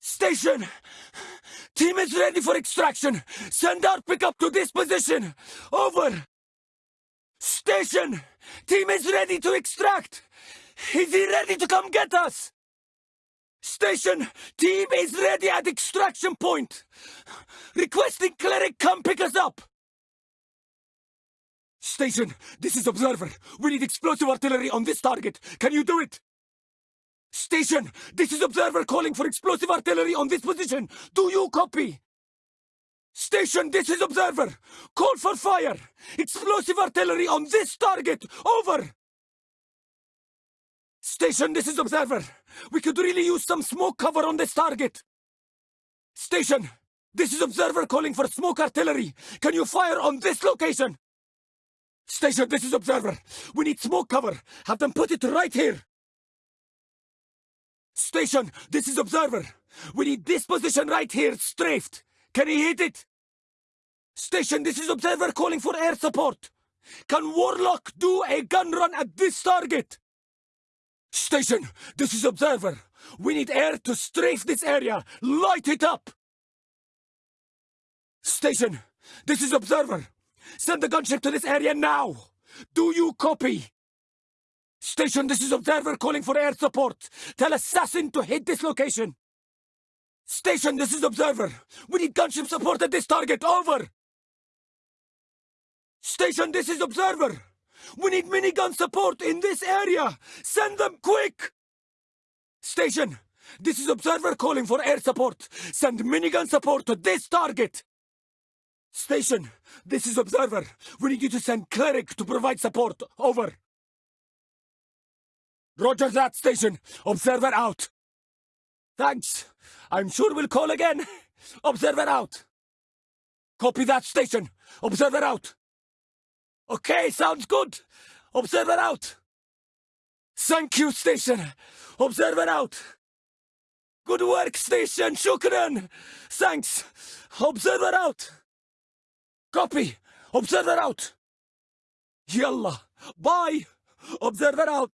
Station! Team is ready for extraction. Send our pickup to this position. Over. Station! Team is ready to extract. Is he ready to come get us? Station! Team is ready at extraction point. Requesting cleric come pick us up. Station, this is Observer. We need explosive artillery on this target. Can you do it? Station, this is Observer calling for explosive artillery on this position. Do you copy? Station, this is Observer. Call for fire. Explosive artillery on this target. Over. Station, this is Observer. We could really use some smoke cover on this target. Station, this is Observer calling for smoke artillery. Can you fire on this location? Station, this is Observer. We need smoke cover. Have them put it right here. Station, this is Observer. We need this position right here, strafed. Can he hit it? Station, this is Observer calling for air support. Can Warlock do a gun run at this target? Station, this is Observer. We need air to strafe this area. Light it up! Station, this is Observer. Send the gunship to this area now! Do you copy? Station, this is Observer calling for air support. Tell Assassin to hit this location. Station, this is Observer. We need gunship support at this target. Over. Station, this is Observer. We need minigun support in this area. Send them quick. Station, this is Observer calling for air support. Send minigun support to this target. Station, this is Observer. We need you to send Cleric to provide support. Over. Roger that, Station. Observer out. Thanks. I'm sure we'll call again. Observer out. Copy that, Station. Observer out. Okay, sounds good. Observer out. Thank you, Station. Observer out. Good work, Station. Shukran. Thanks. Observer out. Copy. Observer out. Yalla. Bye. Observer out.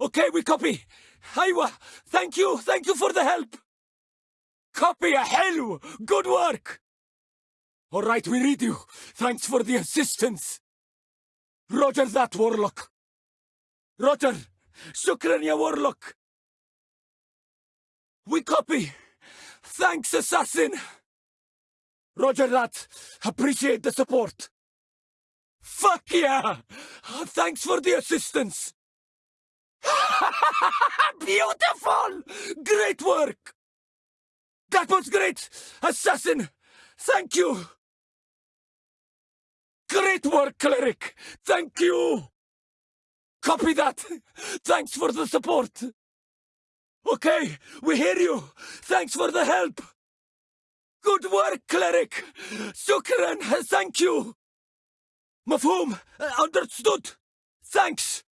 Okay, we copy. Aywa. Thank you. Thank you for the help. Copy. Hello. Good work. All right, we read you. Thanks for the assistance. Roger that, Warlock. Roger. Shukran, Warlock. We copy. Thanks, Assassin. Roger that. Appreciate the support. Fuck yeah! Thanks for the assistance. Beautiful! Great work! That was great! Assassin! Thank you! Great work, Cleric! Thank you! Copy that! Thanks for the support! Okay, we hear you! Thanks for the help! Good work, Cleric! Shukran! Thank you! Mafhum! Uh, understood! Thanks!